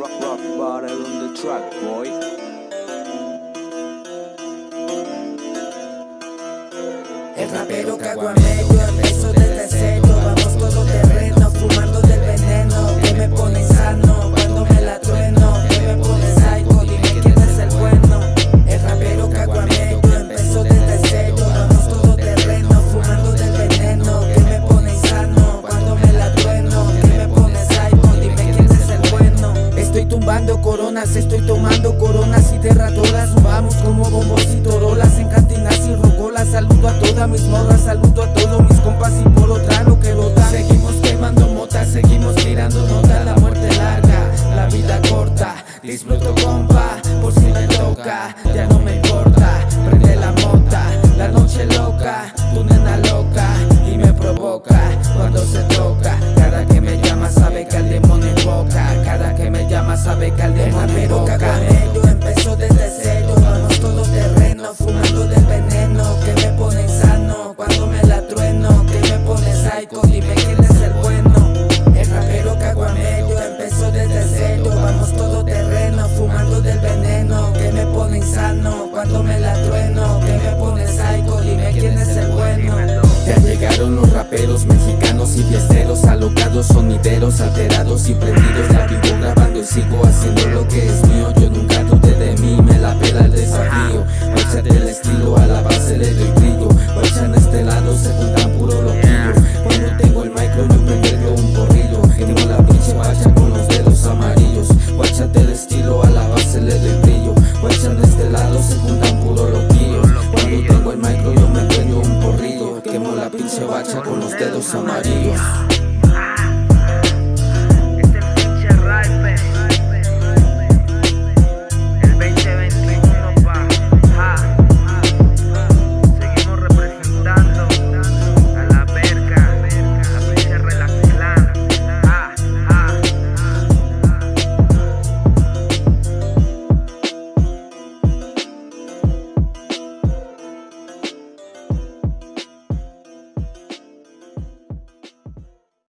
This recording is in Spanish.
Rock, rock, battle on the track, boy. El rapero caguameyo empezó desde cero tumbando coronas, estoy tomando coronas y derratoras Vamos como bombos llama sabe que al demonio empezó desde cero Vamos todo terreno, fumando del veneno Que me pone sano cuando me la trueno Que me pone psycho, dime quién es el bueno. El rapero caguamello empezó desde cero Vamos todo terreno, fumando del veneno Que me pone insano cuando me la trueno Que me pone psycho, dime quién es el bueno. Ya llegaron los raperos mexicanos y alocados, sonideros alterados y prendidos La vivo grabando y sigo haciendo lo que es mío. Yo nunca dudé de mí, me la pela el desafío. Marcha del estilo, a la base le doy brillo. Marchan a este lado, se juntan puro loquillo Cuando tengo el micro yo me medio un corrillo Tengo la pinche marcha con los dedos amarillos. Marcha del estilo, a la base le doy brillo. Marchan a este lado, se juntan puro loquillo Cuando tengo el micro yo me medio un corrillo Quemo la pinche bacha con los dedos amarillos.